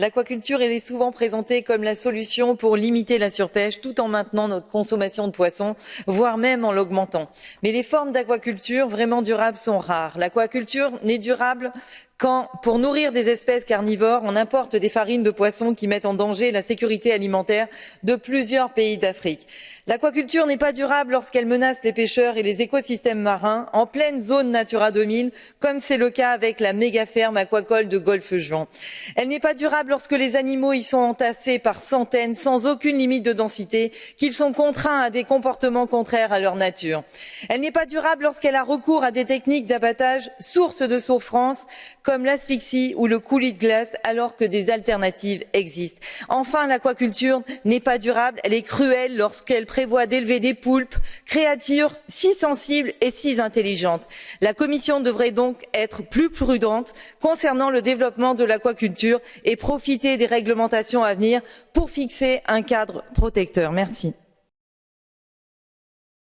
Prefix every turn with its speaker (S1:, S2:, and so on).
S1: L'aquaculture, est souvent présentée comme la solution pour limiter la surpêche tout en maintenant notre consommation de poissons, voire même en l'augmentant. Mais les formes d'aquaculture vraiment durables sont rares. L'aquaculture n'est durable quand, pour nourrir des espèces carnivores, on importe des farines de poissons qui mettent en danger la sécurité alimentaire de plusieurs pays d'Afrique. L'aquaculture n'est pas durable lorsqu'elle menace les pêcheurs et les écosystèmes marins en pleine zone Natura 2000, comme c'est le cas avec la méga ferme aquacole de Golfe-Juan. Elle n'est pas durable lorsque les animaux y sont entassés par centaines, sans aucune limite de densité, qu'ils sont contraints à des comportements contraires à leur nature. Elle n'est pas durable lorsqu'elle a recours à des techniques d'abattage source de souffrance, comme l'asphyxie ou le coulis de glace, alors que des alternatives existent. Enfin, l'aquaculture n'est pas durable, elle est cruelle lorsqu'elle prévoit d'élever des poulpes, créatures si sensibles et si intelligentes. La Commission devrait donc être plus prudente concernant le développement de l'aquaculture et profiter des réglementations à venir pour fixer un cadre protecteur. Merci.